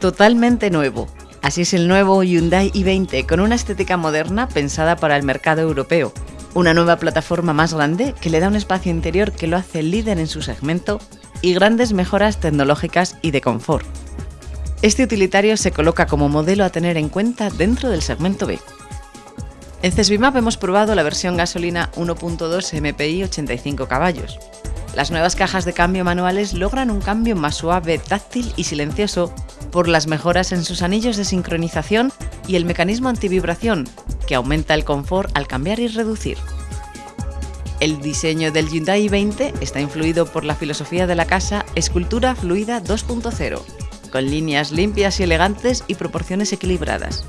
Totalmente nuevo. Así es el nuevo Hyundai i20 con una estética moderna pensada para el mercado europeo. Una nueva plataforma más grande que le da un espacio interior que lo hace líder en su segmento y grandes mejoras tecnológicas y de confort. Este utilitario se coloca como modelo a tener en cuenta dentro del segmento B. En Cesbimap hemos probado la versión gasolina 1.2 MPI 85 caballos. Las nuevas cajas de cambio manuales logran un cambio más suave, táctil y silencioso por las mejoras en sus anillos de sincronización y el mecanismo antivibración, que aumenta el confort al cambiar y reducir. El diseño del Hyundai 20 está influido por la filosofía de la casa Escultura Fluida 2.0, con líneas limpias y elegantes y proporciones equilibradas.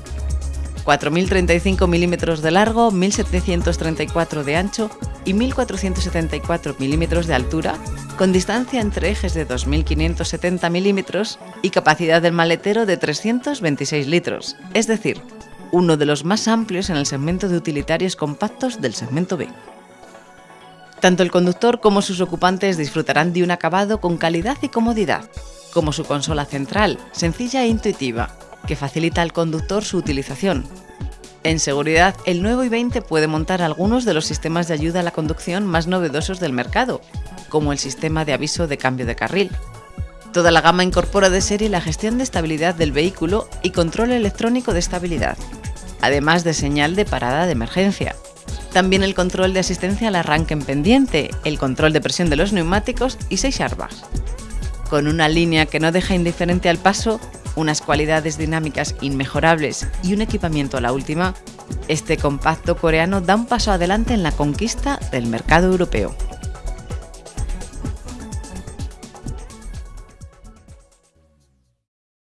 4.035 milímetros de largo, 1.734 de ancho y 1.474 milímetros de altura, con distancia entre ejes de 2.570 milímetros y capacidad del maletero de 326 litros, es decir, uno de los más amplios en el segmento de utilitarios compactos del segmento B. Tanto el conductor como sus ocupantes disfrutarán de un acabado con calidad y comodidad, como su consola central, sencilla e intuitiva, que facilita al conductor su utilización. En seguridad, el nuevo i20 puede montar algunos de los sistemas de ayuda a la conducción más novedosos del mercado, como el sistema de aviso de cambio de carril. Toda la gama incorpora de serie la gestión de estabilidad del vehículo y control electrónico de estabilidad, además de señal de parada de emergencia. También el control de asistencia al arranque en pendiente, el control de presión de los neumáticos y 6 airbags. Con una línea que no deja indiferente al paso, unas cualidades dinámicas inmejorables y un equipamiento a la última, este compacto coreano da un paso adelante en la conquista del mercado europeo.